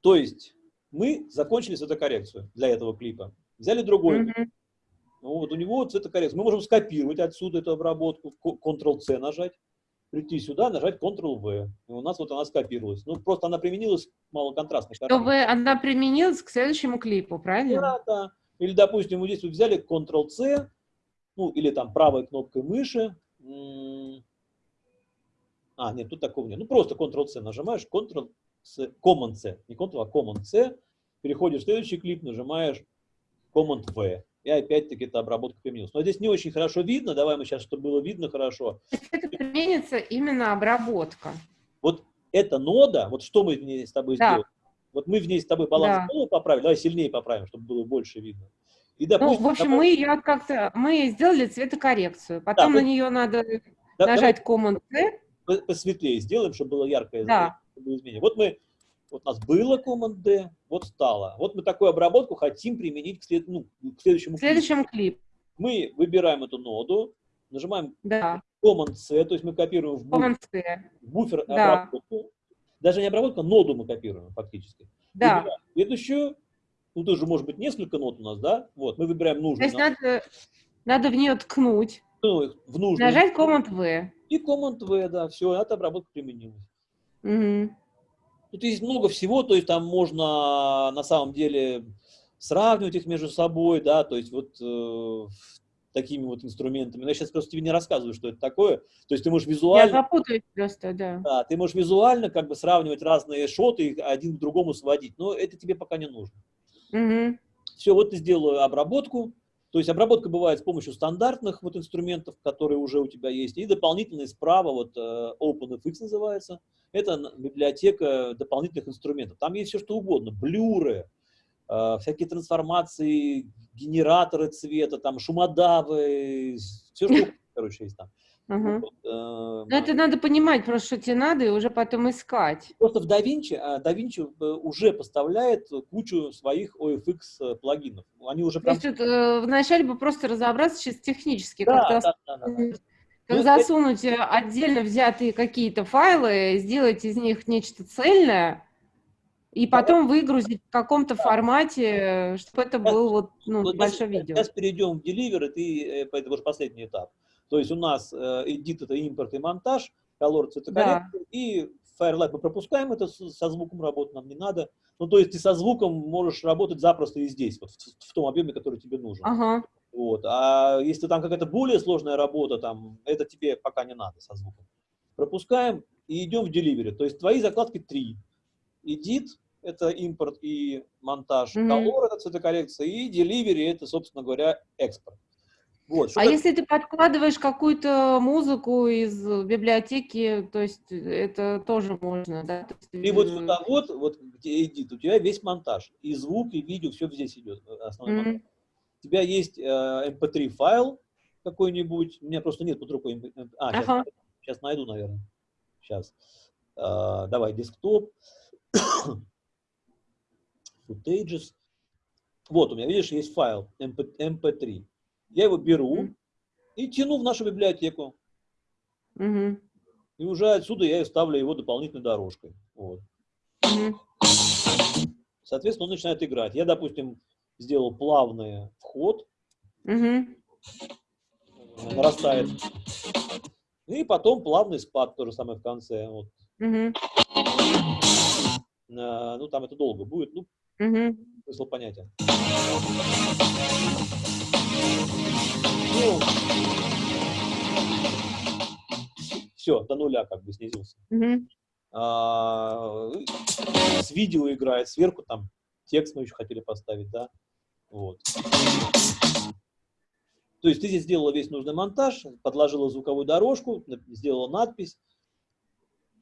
то есть мы закончили цветокоррекцию для этого клипа. Взяли другой. Mm -hmm. Ну, вот у него цветокоррекция. Мы можем скопировать отсюда эту обработку, Ctrl-C нажать прийти сюда, нажать Ctrl-V. И у нас вот она скопировалась. Ну, просто она применилась малоконтрастно. Чтобы она применилась к следующему клипу, правильно? Да, да. Или, допустим, мы здесь вот взяли Ctrl-C, ну, или там правой кнопкой мыши. А, нет, тут такого нет. Ну, просто Ctrl-C нажимаешь, Ctrl-C, Command-C, не Ctrl, а Command-C. Переходишь в следующий клип, нажимаешь Command-V и опять-таки эта обработка применилась. Но здесь не очень хорошо видно, давай мы сейчас, чтобы было видно хорошо. Это применится именно обработка. Вот эта нода, вот что мы в ней с тобой да. сделали? Вот мы в ней с тобой баланс да. поправили, давай сильнее поправим, чтобы было больше видно. И, допустим, ну, в общем, допустим, мы ее как-то, мы сделали цветокоррекцию, потом да, на нее надо да, нажать Command-C. Посветлее сделаем, чтобы было яркое да. Изменение. Вот мы вот у нас было Command-D, вот стало. Вот мы такую обработку хотим применить к, след, ну, к следующему к следующему клипу. Мы выбираем эту ноду, нажимаем да. Command-C, то есть мы копируем в буфер, в буфер да. обработку. Даже не обработку, а ноду мы копируем фактически. Да. Выбираем следующую, ну тоже может быть несколько нот у нас, да? Вот, мы выбираем нужную. То есть надо, надо в нее ткнуть. Ну, в нужную. Нажать Command-V. И Command-V, да, все, эта обработка применилась. Угу. Тут есть много всего, то есть там можно на самом деле сравнивать их между собой, да, то есть вот э, такими вот инструментами. Но я сейчас просто тебе не рассказываю, что это такое. То есть ты можешь визуально... Я запутаюсь просто, да. Да, ты можешь визуально как бы сравнивать разные шоты и один к другому сводить, но это тебе пока не нужно. Угу. Все, вот ты сделаю обработку. То есть обработка бывает с помощью стандартных вот инструментов, которые уже у тебя есть, и дополнительные справа, вот э, OpenFX называется, это библиотека дополнительных инструментов. Там есть все что угодно, блюры, э, всякие трансформации, генераторы цвета, там шумодавы, все что короче, есть там. Угу. Вот, э, это надо понимать, просто что тебе надо, и уже потом искать. Просто в DaVinci, DaVinci э, уже поставляет кучу своих OFX э, плагинов. Они уже прям... То есть э, вначале бы просто разобраться сейчас технически, да, как, да, да, да, да. как ну, засунуть это... отдельно взятые какие-то файлы, сделать из них нечто цельное, и потом да, выгрузить в каком-то да. формате, чтобы это был вот, ну, вот большое видео. Сейчас перейдем в Deliver, и ты, это уже последний этап. То есть у нас э, edit это импорт и монтаж, color цветокоррекция, да. и Firelight мы пропускаем это со звуком работать нам не надо. Ну, то есть ты со звуком можешь работать запросто и здесь, вот в, в том объеме, который тебе нужен. Ага. Вот. А если там какая-то более сложная работа, там, это тебе пока не надо со звуком. Пропускаем и идем в Delivery. То есть твои закладки три. Edit – это импорт и монтаж, mm -hmm. Color – это цветокоррекция, и Delivery – это, собственно говоря, экспорт. Вот, а если ты подкладываешь какую-то музыку из библиотеки, то есть это тоже можно, да? Есть... И вот сюда вот, вот где edit, у тебя весь монтаж, и звук, и видео, все здесь идет, э, основной mm -hmm. монтаж. У тебя есть э, mp3 эм файл какой-нибудь, у меня просто нет под рукой, MP... а, сейчас, ага. сейчас найду, наверное, сейчас. Э, давай, десктоп, footages. Вот, у меня, видишь, есть файл MP, mp3. Я его беру и тяну в нашу библиотеку. Угу. И уже отсюда я ставлю его дополнительной дорожкой. Вот. Угу. Соответственно, он начинает играть. Я, допустим, сделал плавный вход. Угу. Нарастает. И потом плавный спад, то же самое в конце. Вот. Угу. А, ну, там это долго будет. Ну, угу. смысл понятен. Все, до нуля как бы снизился. Mm а, с видео играет, сверху там текст мы еще хотели поставить, да. Вот. То есть ты здесь сделала весь нужный монтаж, подложила звуковую дорожку, сделала надпись.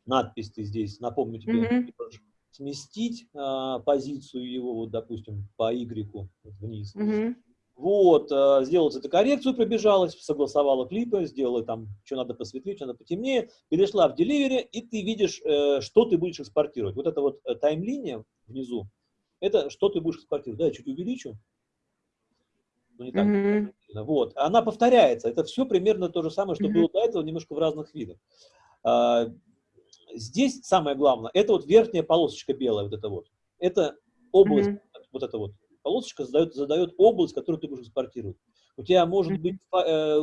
Надпись ты здесь, напомню тебе, mm -hmm. сместить а, позицию его, вот, допустим, по Y вниз. Mm -hmm. Вот, э, сделала цветокоррекцию, пробежалась, согласовала клипы, сделала там, что надо посветлее, что надо потемнее, перешла в Delivery, и ты видишь, э, что ты будешь экспортировать. Вот эта вот э, тайм-линия внизу, это что ты будешь экспортировать. Да, я чуть увеличу. Ну, не так. Mm -hmm. Вот, она повторяется. Это все примерно то же самое, что mm -hmm. было до этого, немножко в разных видах. А, здесь самое главное, это вот верхняя полосочка белая, вот это вот. Это область, mm -hmm. вот это вот полосочка задает, задает область, которую ты будешь экспортировать. У тебя может быть э,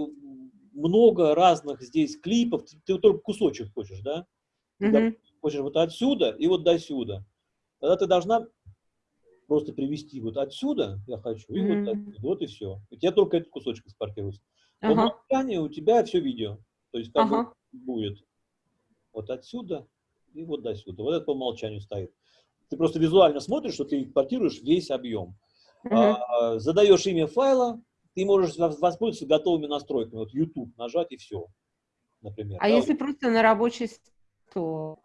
много разных здесь клипов, ты, ты только кусочек хочешь, да? Ты mm -hmm. хочешь вот отсюда и вот до сюда. Тогда ты должна просто привести вот отсюда, я хочу, и mm -hmm. вот отсюда, вот и все. У тебя только этот кусочек экспортируется. По ага. умолчанию у тебя все видео. То есть как ага. будет вот отсюда и вот до сюда. Вот это по умолчанию стоит. Ты просто визуально смотришь, что ты экспортируешь весь объем. Uh задаешь имя файла, ты можешь воспользоваться готовыми настройками. Вот YouTube нажать и все, например. А да, если вот. просто на рабочий стол?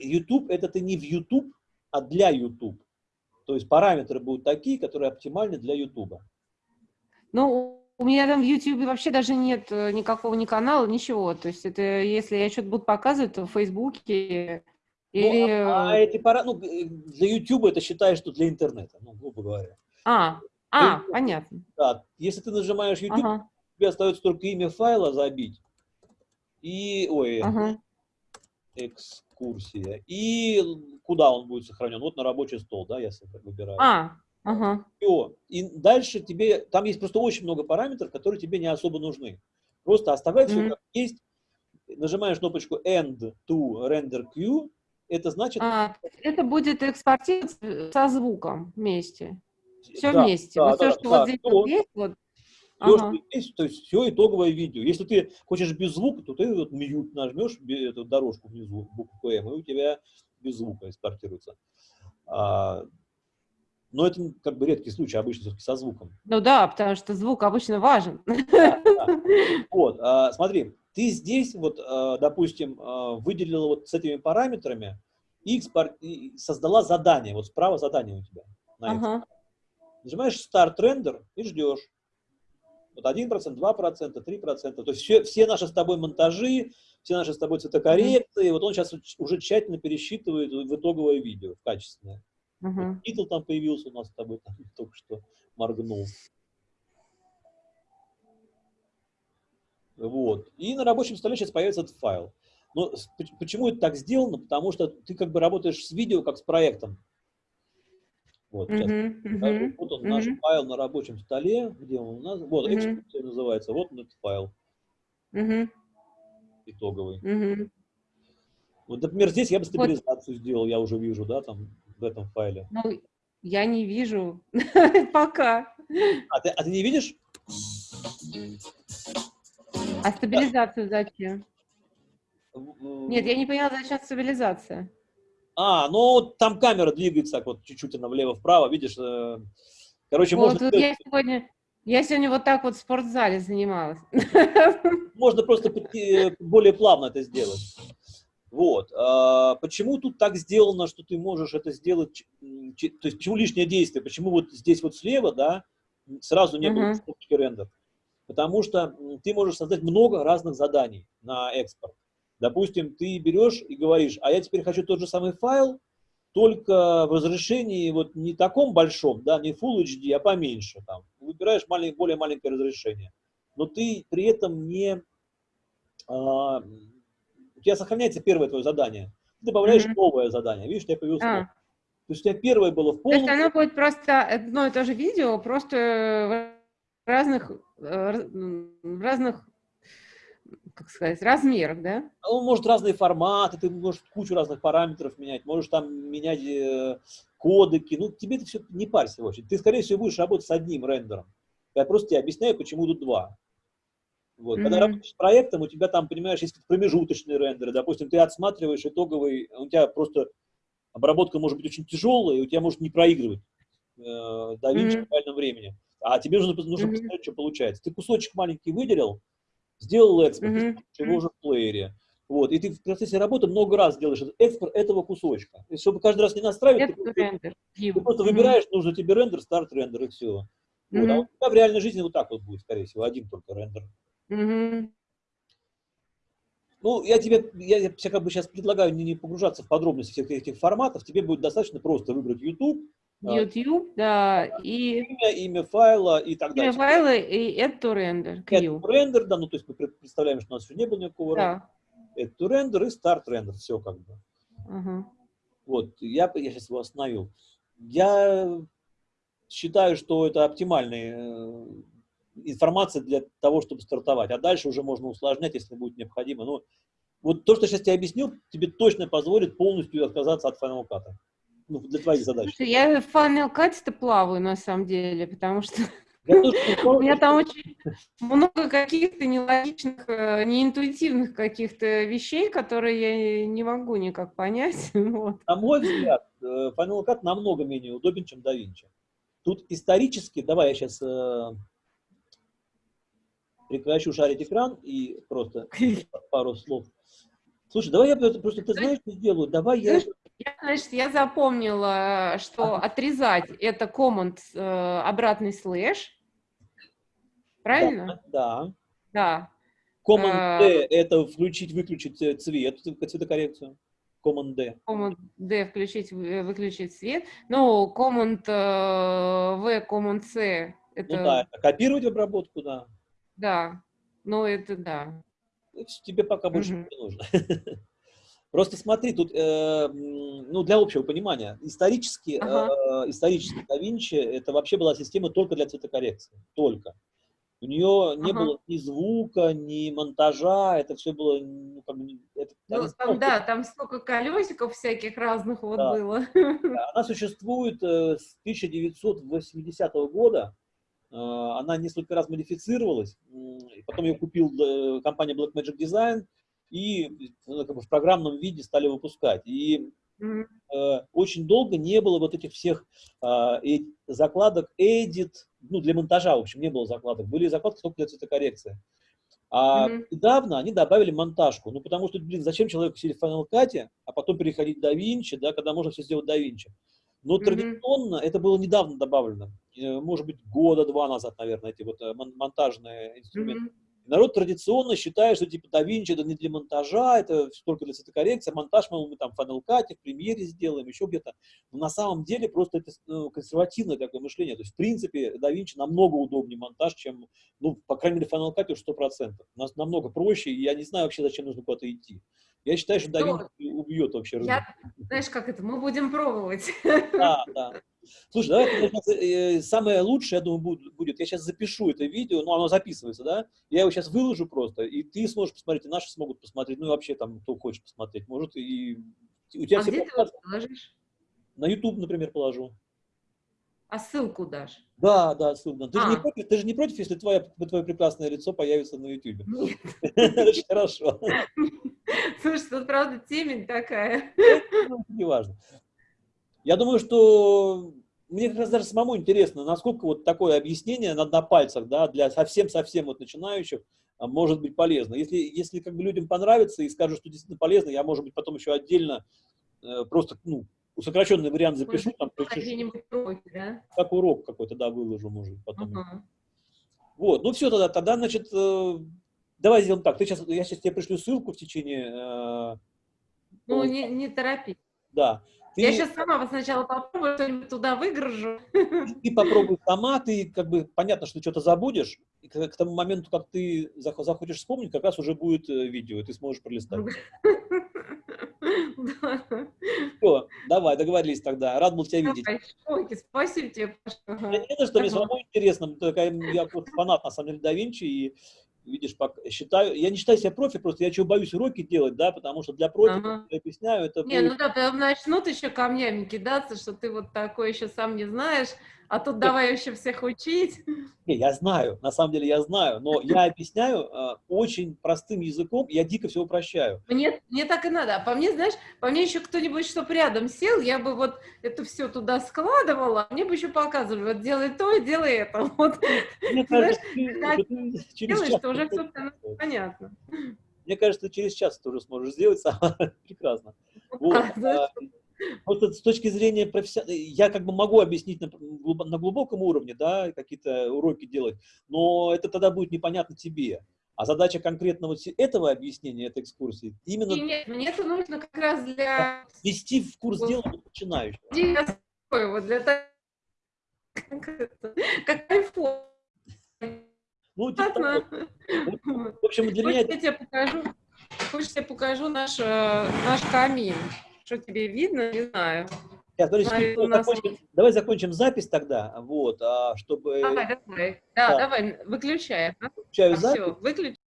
YouTube это ты не в YouTube, а для YouTube. То есть параметры будут такие, которые оптимальны для YouTube. Ну, у меня там в YouTube вообще даже нет э, никакого ни канала, ничего. То есть это если я что-то буду показывать, то в Фейсбуке ну, или... Ну, а, а эти пара... ну, для YouTube это считаешь, что для интернета, ну, грубо говоря. А, а, ты, понятно. Да, если ты нажимаешь YouTube, ага. тебе остается только имя файла забить. И, ой, ага. экскурсия. И куда он будет сохранен? Вот на рабочий стол, да, я выбираю. А, ага. Все. И дальше тебе, там есть просто очень много параметров, которые тебе не особо нужны. Просто оставляй mm -hmm. все как есть. Нажимаешь кнопочку End to Render Queue. Это значит... А, это будет экспортироваться со звуком вместе. Все да, вместе. Да, вот да, все, что да, вот здесь то, вот есть, вот. Все, ага. что есть, то есть все итоговое видео. Если ты хочешь без звука, то ты вот мьют нажмешь эту дорожку внизу, букву М, и у тебя без звука экспортируется. А, но это как бы редкий случай, обычно все-таки со звуком. Ну да, потому что звук обычно важен. Да, да. Вот, а, смотри, ты здесь вот, а, допустим, а, выделила вот с этими параметрами и, экспорт, и создала задание, вот справа задание у тебя. ага. Нажимаешь Start Render и ждешь. Вот 1%, 2%, 3%. То есть все, все наши с тобой монтажи, все наши с тобой цветокоррекции, mm -hmm. вот он сейчас уже тщательно пересчитывает в итоговое видео, в качественное. Uh -huh. Титул там появился у нас с тобой, там, только что моргнул. Вот. И на рабочем столе сейчас появится этот файл. Но почему это так сделано? Потому что ты как бы работаешь с видео, как с проектом. Вот, сейчас -huh, uh -huh, вот он, uh -huh. наш файл на рабочем столе, где он у нас, вот, uh -huh. называется, вот он этот файл. Uh -huh. Итоговый. Uh -huh. Вот, например, здесь я бы стабилизацию вот. сделал, я уже вижу, да, там, в этом файле. Ну, я не вижу пока. А ты, а ты не видишь? А стабилизацию зачем? Нет, я не поняла, зачем стабилизация. А, ну там камера двигается так вот чуть-чуть она влево-вправо, видишь. Э, короче, вот, можно... Я сегодня, я сегодня вот так вот в спортзале занималась. Можно просто э, более плавно это сделать. Вот. А почему тут так сделано, что ты можешь это сделать, то есть почему лишнее действие, почему вот здесь вот слева, да, сразу не было uh -huh. рендер? Потому что ты можешь создать много разных заданий на экспорт. Допустим, ты берешь и говоришь, а я теперь хочу тот же самый файл, только в разрешении вот не таком большом, да, не Full HD, а поменьше. Там. Выбираешь малень, более маленькое разрешение. Но ты при этом не... А, у тебя сохраняется первое твое задание. Ты добавляешь mm -hmm. новое задание. Видишь, у тебя появилось а. То есть у тебя первое было в полном... То есть оно будет просто одно и то же видео, просто в разных, э, в разных как сказать, размерах, да? Он ну, может разные форматы, ты можешь кучу разных параметров менять, можешь там менять э, кодеки, ну тебе это все не парься очень. Ты, скорее всего, будешь работать с одним рендером. Я просто тебе объясняю, почему тут два. Вот. Mm -hmm. Когда работаешь с проектом, у тебя там, понимаешь, есть промежуточные рендеры. Допустим, ты отсматриваешь итоговый, у тебя просто обработка может быть очень тяжелая, и у тебя может не проигрывать э, до mm -hmm. в реальном времени. А тебе нужно, нужно mm -hmm. посмотреть, что получается. Ты кусочек маленький выделил, сделал экспорт, mm -hmm. его уже в плеере. Вот, и ты в процессе работы много раз делаешь экспорт этого кусочка. И чтобы каждый раз не настраивать, ты, ты, ты просто mm -hmm. выбираешь, нужно тебе рендер, старт рендер и все. Вот. Mm -hmm. А у тебя в реальной жизни вот так вот будет, скорее всего, один только рендер. Mm -hmm. Ну, я тебе, я, я как бы сейчас предлагаю не, не погружаться в подробности всех этих форматов, тебе будет достаточно просто выбрать YouTube, YouTube, да, и... Имя, имя файла и так далее. Имя файла и add to render. Add to render, да, ну то есть мы представляем, что у нас еще не было никакого да. Add to render и start render, все как бы. Угу. Вот, я, я сейчас его остановил. Я считаю, что это оптимальная э, информация для того, чтобы стартовать. А дальше уже можно усложнять, если будет необходимо. Но вот то, что сейчас тебе объяснил, тебе точно позволит полностью отказаться от Final Cut ну, для твоих задач? Слушай, я в Final Cut плаваю, на самом деле, потому что у меня там очень много каких-то нелогичных, э, неинтуитивных каких-то вещей, которые я не могу никак понять. Вот. На мой взгляд, э, Final Cut намного менее удобен, чем DaVinci. Тут исторически, давай я сейчас э, прекращу шарить экран и просто пару слов. Слушай, давай я просто, ты знаешь, что сделаю? Давай я... Я, значит, я запомнила, что ага. отрезать это команд э, обратный слэш. Правильно? Да. Да. Command D э, это включить, выключить э, цвет, цветокоррекцию. Command D. Command D включить, э, выключить цвет. Ну, Command э, V, Command C. Это... Ну да, копировать обработку, да. Да, ну это да. Тебе пока больше угу. не нужно. Просто смотри, тут, э, ну, для общего понимания, исторически, ага. э, исторически да Винчи это вообще была система только для цветокоррекции, только. У нее не ага. было ни звука, ни монтажа, это все было, ну, как бы, это, ну, там, да, там столько колесиков всяких разных вот да. было. Она существует э, с 1980 года, э, она несколько раз модифицировалась, потом ее купил э, компания Blackmagic Design, и ну, как бы в программном виде стали выпускать. И mm -hmm. очень долго не было вот этих всех э, закладок Edit, ну, для монтажа, в общем, не было закладок. Были закладки только для цветокоррекции. А mm -hmm. недавно они добавили монтажку. Ну, потому что, блин, зачем человеку сидеть в Final Cut, а потом переходить в DaVinci, да, когда можно все сделать в DaVinci? Но традиционно, это было недавно добавлено, э, может быть, года-два назад, наверное, эти вот э, монтажные инструменты. Народ традиционно считает, что типа DaVinci это не для монтажа, это только для цветокоррекции, а монтаж мы, мы там в Final Cut, в премьере сделаем, еще где-то. Но на самом деле просто это ну, консервативное такое мышление. То есть, в принципе, DaVinci намного удобнее монтаж, чем, ну, по крайней мере, Final Cut уж 100%. У нас намного проще, и я не знаю вообще, зачем нужно куда-то идти. Я считаю, что DaVinci ну, убьет вообще. Я, знаешь, как это, мы будем пробовать. Да, да. Слушай, давай сейчас, э, самое лучшее, я думаю, будет, я сейчас запишу это видео, ну, оно записывается, да, я его сейчас выложу просто, и ты сможешь посмотреть, и наши смогут посмотреть, ну, и вообще там, кто хочет посмотреть, может, и у тебя а все где подкасты... ты положишь? На YouTube, например, положу. А ссылку дашь? Да, да, ссылку. Ты, а. же не против, ты же не против, если твое, твое прекрасное лицо появится на YouTube? Нет. Очень хорошо. Слушай, тут, правда, темень такая. Ну, неважно. Я думаю, что мне как раз даже самому интересно, насколько вот такое объяснение на, на пальцах, да, для совсем-совсем вот начинающих а, может быть полезно. Если, если как бы людям понравится и скажут, что действительно полезно, я, может быть, потом еще отдельно э, просто, ну, сокращенный вариант запишу. Там, урок, да? Как урок какой-то, да, выложу, может, потом. Uh -huh. Вот, ну все тогда, тогда, значит, э, давай сделаем так. Ты сейчас, я сейчас тебе пришлю ссылку в течение... Э, ну, не, не торопись. Да. Ты, я сейчас сама сначала попробую, что-нибудь туда выгружу. Ты попробуй сама, ты как бы понятно, что что-то забудешь, и к, к тому моменту, как ты захочешь вспомнить, как раз уже будет э, видео, и ты сможешь пролистать. Все, давай, договорились тогда. Рад был тебя видеть. Спасибо тебе, Паша. Не за что, мне самому интересно. Я фанат, на самом деле, да Винчи, и видишь, считаю, я не считаю себя профи, просто я чего боюсь уроки делать, да, потому что для профи, ага. я объясняю, это... Не, будет... ну да, начнут еще камнями кидаться, что ты вот такой еще сам не знаешь, а тут давай еще всех учить. Не, я знаю, на самом деле я знаю, но я объясняю э, очень простым языком, я дико все упрощаю. Мне, мне так и надо. А по мне, знаешь, по мне еще кто-нибудь, чтоб рядом сел, я бы вот это все туда складывала, а мне бы еще показывали, вот делай то, делай это. Вот. Мне кажется, знаешь, ты, делаешь, что уже все понятно. Мне кажется, через час ты уже сможешь сделать, прекрасно. Вот. Просто с точки зрения профессионала, я как бы могу объяснить на, на глубоком уровне, да, какие-то уроки делать, но это тогда будет непонятно тебе. А задача конкретно вот этого объяснения, этой экскурсии, именно... И нет, мне это нужно как раз для... Вести в курс дела начинающих. Вот для того, как iPhone. Ну, типа В общем, для меня... Я тебе покажу, хочешь, я покажу наш, э, наш камин. Что тебе видно, не знаю. Сейчас, подожди, Смотри, нас... закончим, давай закончим запись тогда, вот, а, чтобы... Давай, давай, да, да. давай, выключай. Выключаю запись. Все, выключай.